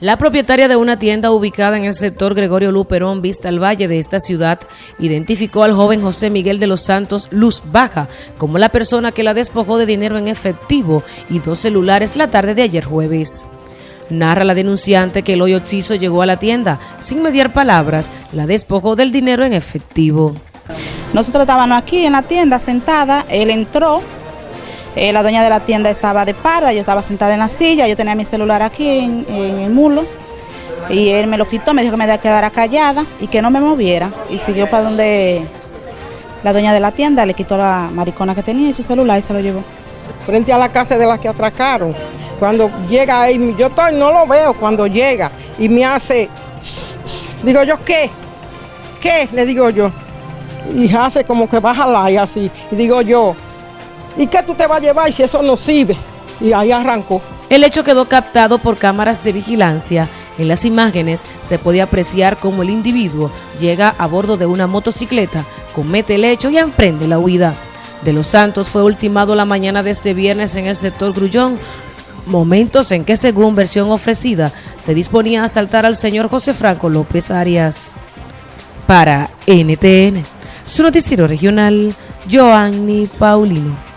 La propietaria de una tienda ubicada en el sector Gregorio Luperón, vista al valle de esta ciudad, identificó al joven José Miguel de los Santos Luz Baja como la persona que la despojó de dinero en efectivo y dos celulares la tarde de ayer jueves. Narra la denunciante que el hoyo Chizo llegó a la tienda, sin mediar palabras, la despojó del dinero en efectivo. Nosotros estábamos aquí en la tienda sentada, él entró, eh, la dueña de la tienda estaba de parda, yo estaba sentada en la silla, yo tenía mi celular aquí en, el mulo y él me lo quitó, me dijo que me quedara callada y que no me moviera y siguió para donde la dueña de la tienda le quitó la maricona que tenía y su celular y se lo llevó. Frente a la casa de la que atracaron, cuando llega ahí, yo estoy, no lo veo cuando llega y me hace, digo yo, ¿qué? ¿Qué? Le digo yo. Y hace como que baja la y así. Y digo yo, ¿Y qué tú te vas a llevar si eso no sirve? Y ahí arrancó. El hecho quedó captado por cámaras de vigilancia. En las imágenes se podía apreciar cómo el individuo llega a bordo de una motocicleta, comete el hecho y emprende la huida. De los Santos fue ultimado la mañana de este viernes en el sector Grullón, momentos en que según versión ofrecida se disponía a asaltar al señor José Franco López Arias. Para NTN, su noticiero regional, Joanny Paulino.